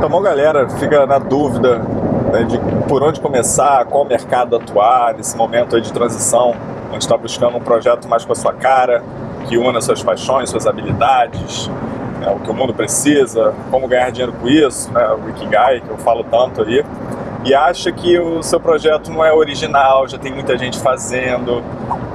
Então, uma galera fica na dúvida né, de por onde começar, qual mercado atuar nesse momento de transição, onde está buscando um projeto mais com a sua cara, que una suas paixões, suas habilidades, né, o que o mundo precisa, como ganhar dinheiro com isso, né, o Ikigai, que eu falo tanto aí, e acha que o seu projeto não é original, já tem muita gente fazendo,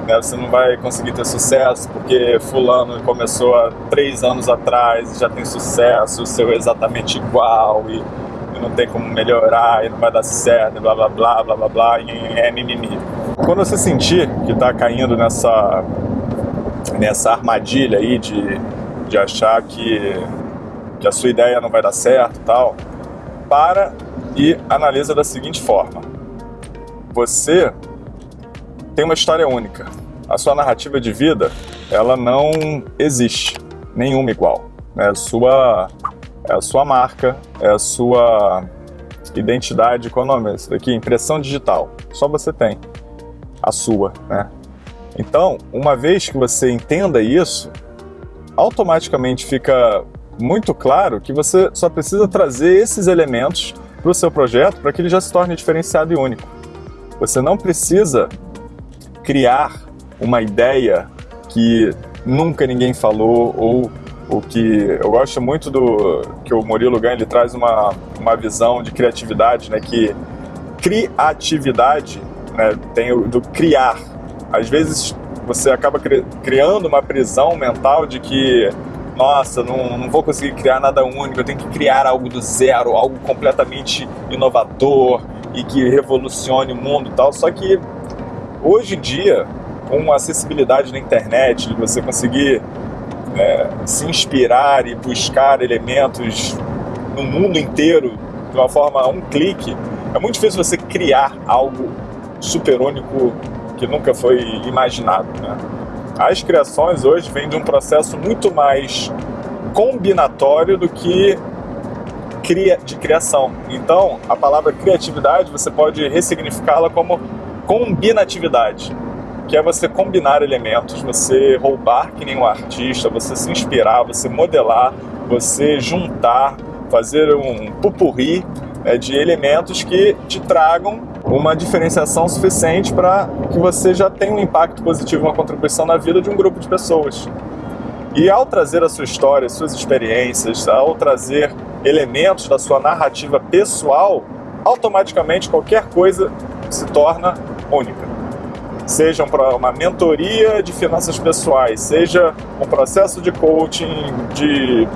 né, você não vai conseguir ter sucesso porque fulano começou há três anos atrás e já tem sucesso, o seu é exatamente igual e, e não tem como melhorar e não vai dar certo, e blá blá blá blá blá blá, e é mimimi. Quando você sentir que está caindo nessa, nessa armadilha aí de, de achar que, que a sua ideia não vai dar certo tal, para e analisa da seguinte forma. Você tem uma história única. A sua narrativa de vida, ela não existe, nenhuma igual. É a sua, é a sua marca, é a sua identidade, qual é o nome desse daqui? Impressão digital. Só você tem a sua, né? Então, uma vez que você entenda isso, automaticamente fica muito claro que você só precisa trazer esses elementos para o seu projeto para que ele já se torne diferenciado e único. Você não precisa criar uma ideia que nunca ninguém falou ou o que eu gosto muito do que o Murilo Gann ele traz uma, uma visão de criatividade, né, que criatividade né, tem o do criar. Às vezes você acaba cri, criando uma prisão mental de que nossa, não, não vou conseguir criar nada único, eu tenho que criar algo do zero, algo completamente inovador e que revolucione o mundo e tal. Só que hoje em dia, com acessibilidade na internet, de você conseguir é, se inspirar e buscar elementos no mundo inteiro de uma forma a um clique, é muito difícil você criar algo super único que nunca foi imaginado. Né? As criações hoje vêm de um processo muito mais combinatório do que de criação. Então, a palavra criatividade você pode ressignificá-la como combinatividade, que é você combinar elementos, você roubar que nem um artista, você se inspirar, você modelar, você juntar, fazer um pupurri né, de elementos que te tragam uma diferenciação suficiente para que você já tenha um impacto positivo, uma contribuição na vida de um grupo de pessoas. E ao trazer a sua história, suas experiências, ao trazer elementos da sua narrativa pessoal, automaticamente qualquer coisa se torna única. Seja uma mentoria de finanças pessoais, seja um processo de coaching, de,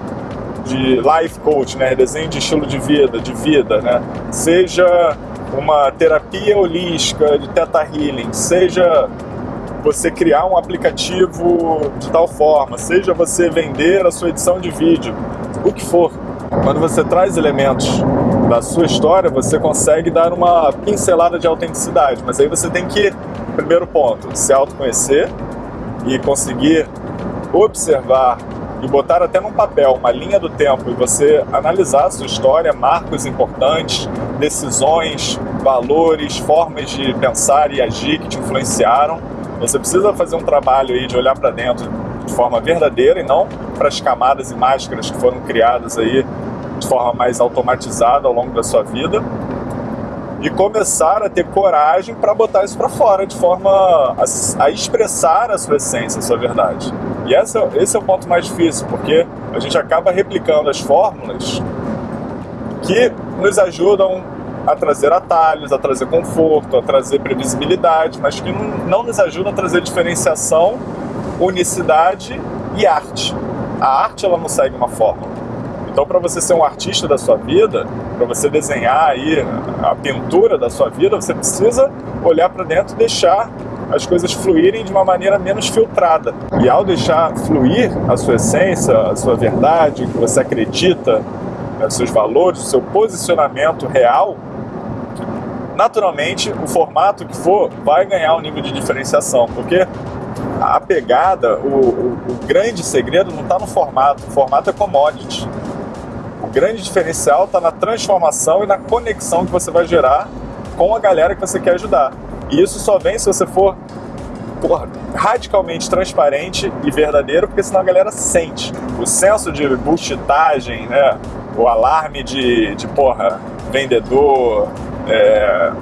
de life coach, né? desenho de estilo de vida, de vida, né? seja uma terapia holística de Theta Healing, seja você criar um aplicativo de tal forma, seja você vender a sua edição de vídeo, o que for. Quando você traz elementos da sua história, você consegue dar uma pincelada de autenticidade, mas aí você tem que, primeiro ponto, se autoconhecer e conseguir observar e botar até num papel uma linha do tempo e você analisar a sua história, marcos importantes, decisões, valores, formas de pensar e agir que te influenciaram. Você precisa fazer um trabalho aí de olhar para dentro de forma verdadeira e não para as camadas e máscaras que foram criadas aí de forma mais automatizada ao longo da sua vida e começar a ter coragem para botar isso para fora de forma a, a, expressar a sua essência, a sua verdade. E esse é, esse é o ponto mais difícil, porque a gente acaba replicando as fórmulas que nos ajudam a trazer atalhos, a trazer conforto, a trazer previsibilidade, mas que não, nos ajudam a trazer diferenciação, unicidade e arte. A arte ela não segue uma fórmula. Então, para você ser um artista da sua vida, para você desenhar aí a pintura da sua vida, você precisa olhar para dentro e deixar as coisas fluírem de uma maneira menos filtrada. E ao deixar fluir a sua essência, a sua verdade, o que você acredita, os seus valores, o seu posicionamento real, naturalmente o formato que for vai ganhar um nível de diferenciação, porque a pegada, o, o, o grande segredo não está no formato, o formato é commodity. O grande diferencial está na transformação e na conexão que você vai gerar com a galera que você quer ajudar. E isso só vem se você for porra, radicalmente transparente e verdadeiro, porque senão a galera sente. O senso de bullshitagem, né? O alarme de, de porra, vendedor, é,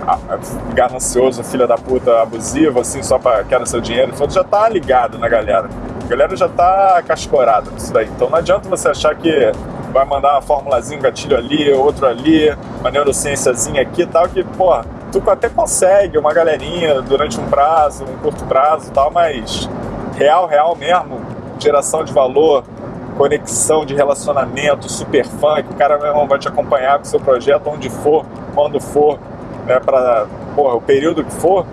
ganancioso, filha da puta, abusivo, assim, só para quero seu dinheiro, tudo já tá ligado na galera. A galera já tá cascorada nisso daí. Então não adianta você achar que vai mandar uma formulazinha, um gatilho ali, outro ali, uma neurociênciazinha aqui e tal, que, porra, tu até consegue uma galerinha durante um prazo, um curto prazo e tal, mas real, real mesmo, geração de valor, conexão de relacionamento, super fã, que o cara vai te acompanhar com seu projeto onde for, quando for, né, para o período que for,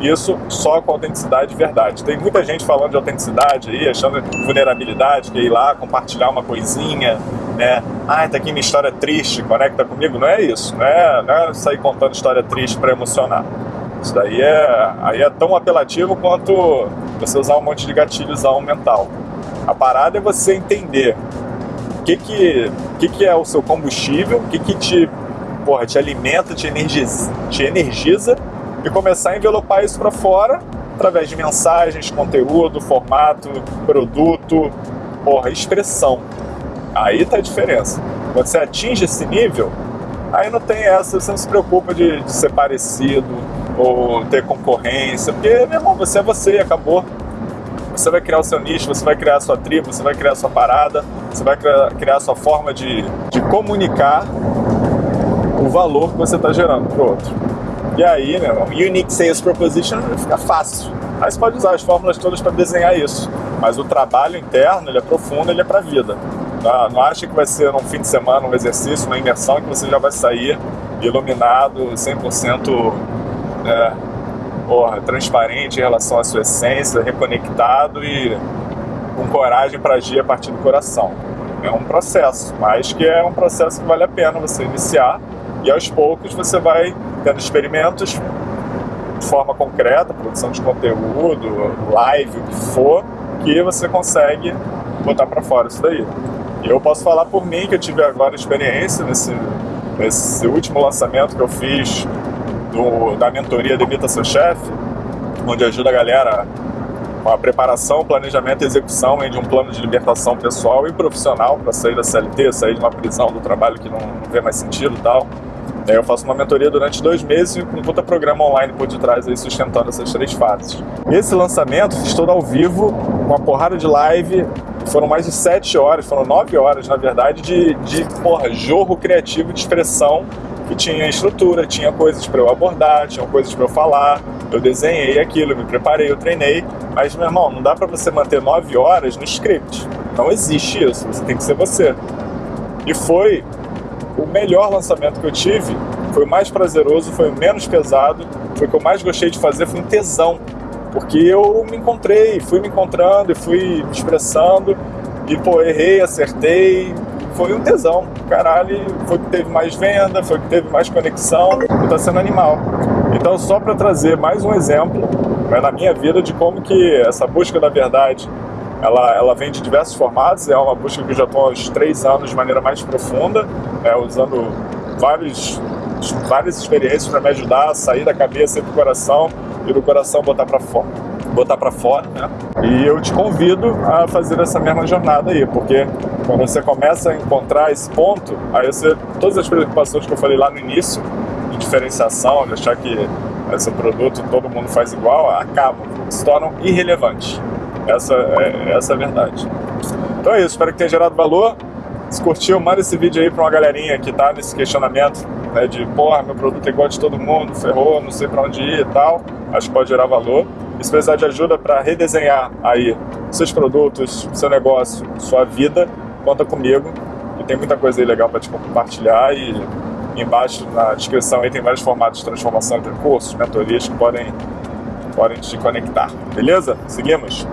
isso só com autenticidade e verdade. Tem muita gente falando de autenticidade aí, achando vulnerabilidade, que é ir lá compartilhar uma coisinha, né? Ah, tá aqui minha história triste, conecta comigo. Não é isso, não é, não é sair contando história triste para emocionar. Isso daí é, aí é tão apelativo quanto você usar um monte de gatilhos mental. A parada é você entender o que que, que, que é o seu combustível, o que que te, porra, te alimenta, te energiza, te energiza e começar a envelopar isso para fora através de mensagens, conteúdo, formato, produto, porra, expressão. Aí tá a diferença. Quando você atinge esse nível, aí não tem essa, você não se preocupa de, de ser parecido ou ter concorrência, porque, meu irmão, você é você, acabou. Você vai criar o seu nicho, você vai criar a sua tribo, você vai criar a sua parada, você vai criar, a sua forma de, de comunicar o valor que você está gerando para o outro. E aí, meu irmão, Unique Sales Proposition fica fácil. Aí você pode usar as fórmulas todas para desenhar isso. Mas o trabalho interno, ele é profundo, ele é para a vida. Não, não acha que vai ser num fim de semana, um exercício, uma imersão, que você já vai sair iluminado, 100% é, porra, transparente em relação à sua essência, reconectado e com coragem para agir a partir do coração. É um processo, mas que é um processo que vale a pena você iniciar e aos poucos você vai tendo experimentos de forma concreta, produção de conteúdo, live, o que for, que você consegue botar para fora isso daí. E eu posso falar por mim que eu tive agora experiência nesse, nesse último lançamento que eu fiz do, da mentoria Demita Seu Chefe, onde ajuda a galera com a preparação, planejamento e execução de um plano de libertação pessoal e profissional para sair da CLT, sair de uma prisão do trabalho que não, não vê mais sentido e tal. Eu faço uma mentoria durante dois meses com um puta programa online por detrás aí sustentando essas três fases. Esse lançamento fiz todo ao vivo, com uma porrada de live, foram mais de sete horas, foram nove horas na verdade, de, de porra, jorro criativo de expressão que tinha estrutura, tinha coisas para eu abordar, tinha coisas para eu falar, eu desenhei aquilo, me preparei, eu treinei, mas meu irmão, não dá para você manter nove horas no script, não existe isso, você tem que ser você. E foi o melhor lançamento que eu tive, foi o mais prazeroso, foi o menos pesado, foi o que eu mais gostei de fazer, foi um tesão, porque eu me encontrei, fui me encontrando e fui me expressando, e pô, errei, acertei, foi um tesão. Caralho, foi que teve mais venda, foi que teve mais conexão e tá sendo animal. Então, só para trazer mais um exemplo né, na minha vida de como que essa busca da verdade ela, ela vem de diversos formatos, é uma busca que eu já estou há uns três anos de maneira mais profunda, é, usando vários, várias experiências para me ajudar a sair da cabeça e do coração e do coração botar para fora botar para fora, né? E eu te convido a fazer essa mesma jornada aí, porque quando você começa a encontrar esse ponto, aí você, todas as preocupações que eu falei lá no início, de diferenciação, de achar que esse produto todo mundo faz igual, acabam, se tornam irrelevantes. Essa é, essa é a verdade. Então é isso, espero que tenha gerado valor. Se curtiu, manda esse vídeo aí pra uma galerinha que tá nesse questionamento, né, de porra, meu produto é igual de todo mundo, ferrou, não sei pra onde ir e tal. Acho que pode gerar valor. E se precisar de ajuda para redesenhar aí seus produtos, seu negócio, sua vida, conta comigo. E tem muita coisa aí legal para te compartilhar e embaixo na descrição aí tem vários formatos de transformação entre cursos, mentorias que podem, podem te conectar. Beleza? Seguimos?